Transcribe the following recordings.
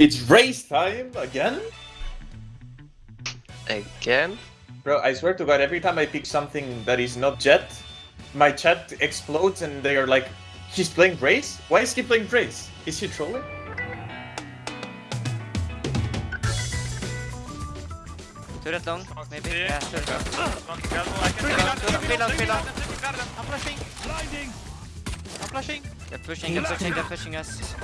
It's race time again? Again? Bro, I swear to god, every time I pick something that is not Jett, my chat explodes and they are like, he's playing Raze? Why is he playing Raze? Is he trolling? Turret long, maybe? Yeah, turret long. Three long, three long. I'm flashing. I'm flashing. They're pushing, they're pushing, they're pushing us.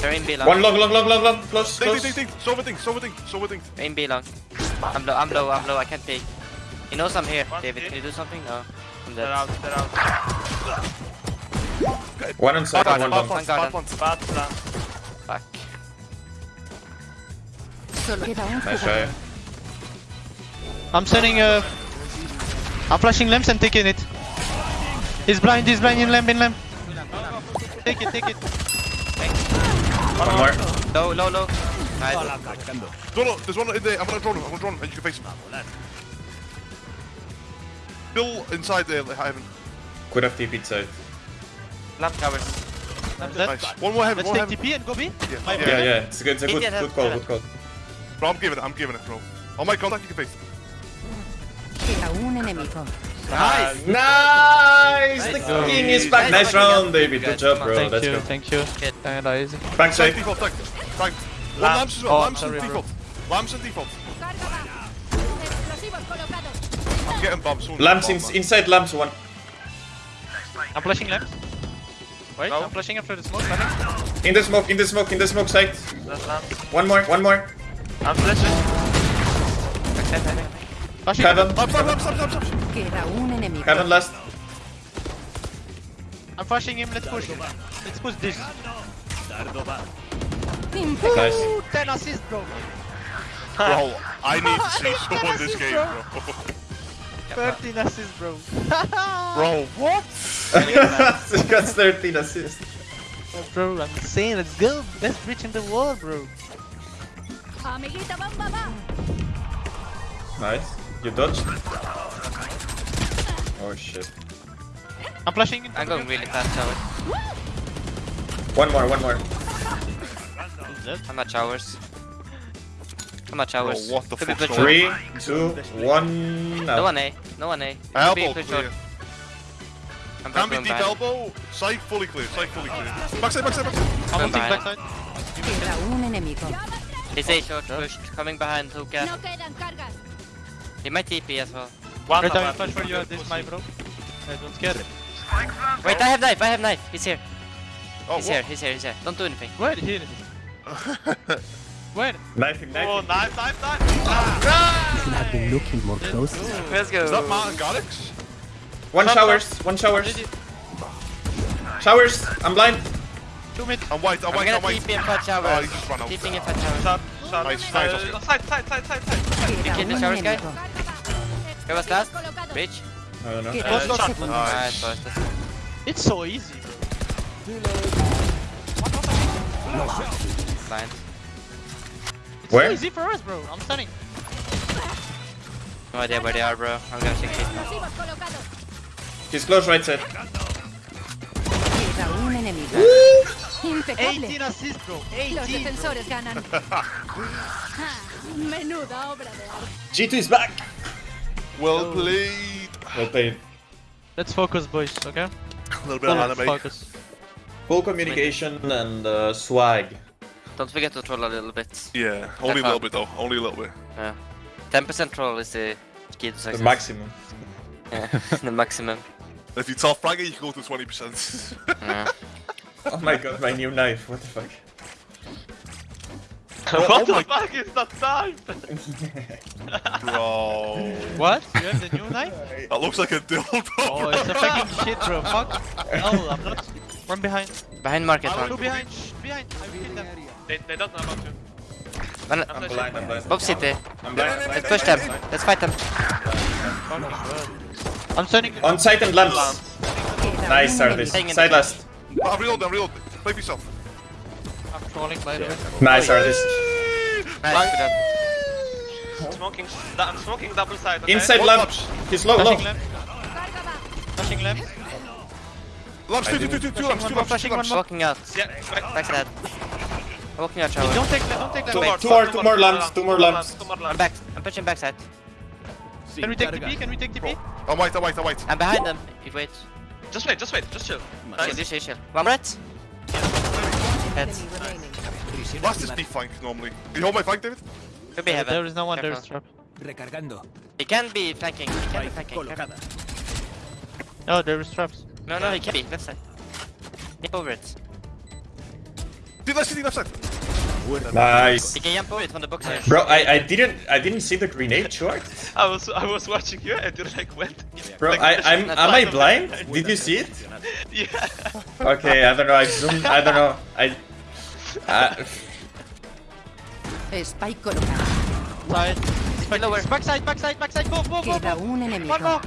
They're in B long. One long, long, long, long, long, close, Think, close. think, think, think. Silver thing, silver thing, silver thing. They're in B long. I'm low, I'm low, I'm low, I can't peek. He knows I'm here. David, can you do something? No. I'm They're out, they're out. One on side, Garden, one long. one garden. Bad plan. Back. Nice try. I'm sending uh I'm flashing lamps and taking it. He's blind, he's blind in lamp, in lamp. Take it, take it. One more. Low, low, low. Nice. No, no, there's one in there. I'm gonna draw him, I'm gonna draw him, and you can face him. Ah, Still inside there, like, heaven. Could have TP'd side. Lamp covers. Nice. One more heaven, Let's one take heaven. TP and go B. Yeah, yeah. Yeah, yeah, it's a good, it's a good, Indian good call, good call. Bro, I'm giving it, I'm giving it, bro. On my contact, you can face. Queda un enemigo. Nice! Nice! The Nice. king is back. Nice Nice round, guys. David. Good job, bro. Thank Let's you, go. thank you. Good. And easy. Back Tank side. default, tank. Tank. One Lamp. lamps as well, Oh, lamps and default. Lamps and default. Carga va. Explosivos. I'm getting bombs. Lamps in, inside lamps one. I'm flashing lamps. Wait, No. I'm flashing after the smoke. Nothing. In the smoke, in the smoke, in the smoke side. One more, one more. I'm flashing. Flashing. Heaven. Lamps. Queda un enemigo. Heaven last. I'm flashing him, let's push. Him. Let's push this. Nice. Ooh, 10 assists, bro. Bro, I need to see someone this game, bro. 13 assists, bro. Bro, what? he got 13 assists. bro, I'm insane. Let's go. Best bridge in the world, bro. Amiguita, bamba, va. Nice. You dodged. Oh shit. I'm flashing. I'm going really fast tower. One more, one more. I'm at showers. I'm at showers. Bro, oh, what the Could be fuck's push. Three, two, one. No Now. one A. No one A. Elbow push short. clear. I'm Can be going deep elbow. Side fully clear, side fully clear. Backside, backside, backside. I'm Going ulting behind. backside. Queda un enemigo. He's A short pushed. Coming behind Hookah. No quedan. He might TP as well. One Right, I will flash for you at this, my bro. I don't scare it. Wait, I have knife. I have knife. He's here. Oh, He's what? here. He's here. He's here. Don't do anything. Where? Here. Where? Knifing, Oh, knifing. knife, knife, knife. I've been looking more closely. Let's go. Is that Martin Garrix? One showers, one showers. Showers, I'm blind. Two mid. I'm white, I'm I'm white, gonna I'm white. TP and fat Oh, showers. he just ran out. TPing and fat showers. Shot, shot. Nice, nice, Uh, Oscar. Side, side, side, side, side. Queda kill the un showers, guy? enemigo. Where was that? Colocados. Bridge? I don't know. Queda Uh, dos shot. segundos. Nice, boys. That's It's so easy, bro. blind. It's Where? so easy for us, bro. I'm stunning. No idea where they are, bro. I'm gonna check it. Explosivos. He's close right side. Queda un enemigo. Impecable. 18 assists, bro. 18. bro. defensores ganan. Ah, Menuda obra de arte. G2 is back. Well played. Well played. Let's focus, boys, okay? A little bit of Let's anime. focus. Full communication and uh, swag. Don't forget to troll a little bit. Yeah, only a little fun. bit though. Only a little bit. Yeah. 10% troll is the key to The maximum. Yeah, the maximum. If you tell Fraggy, you can go to 20%. Yeah. Oh my god, my new knife. What the fuck? What the fuck is that knife? Bro. What? You have the new knife? That looks like a dildo. Oh, it's a fucking shit, bro. Fuck. No, I'm not. One behind. Behind market Two one. behind. Shh, behind. I will kill them. They, they don't know about you. One, eh? I'm blind, I'm blind. Bob City. I'm blind. Let's push them. Let's fight them. I'm stunning. On site and lamps. Nice, un Ardiis. enemigo. Side last. I'm reloading, I'm reloading. Play yourself. I'm by the way. Nice, Ardiis. Nice. Good job. Smoking, smoking double side. Okay? Inside One lamps. He's low, low. Flashing lamp. Carga va. Lamps, two, two, two, two, two lamps, two one more, lamps, two flashing one more. Walking out. Yeah, back. Backside. walking out Hey, shower. Don't take don't take Two, that two more, two more lamps, two more lamps. I'm back. I'm pushing backside. Can we take TP? Can we take TP? I'm oh, white, I'm oh, white, I'm oh, white. I'm behind them. If wait. Just wait, just wait, just chill. Chill, Nice. chill, chill. One red. Heads. Last is B flank normally. Can you hold my flank, David? Could be heaven. There is no one. There is trap. Recargando. He can be flanking. He can be flanking. Careful. Oh, there is traps. No, no, he can be. Left side. Jump over it. Dude, let's see left side. Nice. He can jump over it from the box. Bro, I, I didn't I didn't see the grenade short. I was I was watching you and you like went. Bro, like, I, I'm am I blind? Did you see it? Yeah. Okay, I don't know. I zoomed. I don't know. I. Uh, Spike colocado. Side. Spike lower. Backside, backside, backside. Go, go, go, Queda go. un enemigo. One more.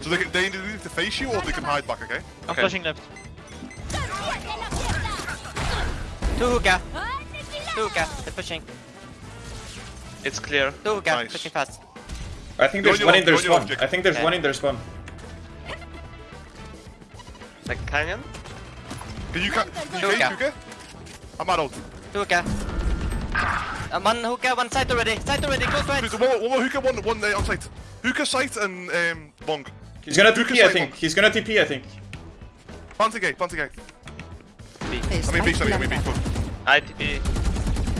So they can they need to face you or they can hide back, okay? I'm Okay. flashing left. Two hookah. Two hookah. They're pushing. It's clear. Two hookah. Nice. Pushing fast. I think Go there's on your one own, in their go on your own, spawn. Jake. I think there's Okay. one in their spawn. Like canyon. Can you, ca- can you Hookah. cage, okay? I'm adult. Two hookah. Uh, one hookah, one side already. Side already. Close right. There's one, more- one more hookah, one, one uh, on site. Hookah site and um, long. He's gonna Hookah TP, I think. one. He's gonna TP, I think. Planting gate, planting gate. I mean B, sorry, I mean B. plantado. I TP.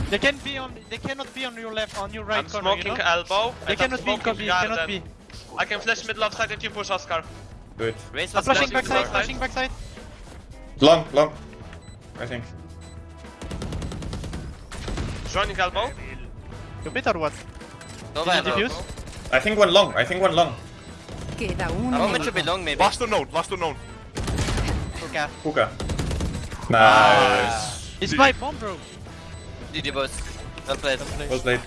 They can be on. They cannot be on your left, on your right I'm corner. You smoking know? elbow. They and I'm cannot be in smoking copy. garden. Cannot be. I can flash middle of side if you push Oscar. Do it. Was flashing flashing backside. side. Flashing backside. Long, long. I think. Joining elbow. You bit or what? No Did you defuse? I think one long. I think one long. Queda un A moment should be enemigo. long maybe. Last unknown, last unknown. Hookah. Hookah. Nice. It's my bomb, bro. GG boys. Well played. Well played.